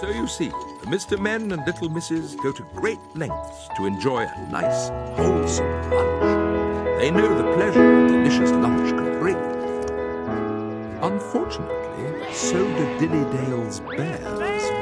So you see, Mr. Men and Little Misses go to great lengths to enjoy a nice, wholesome lunch. They know the pleasure a delicious lunch can bring. Unfortunately, so do Dilly Dale's bears.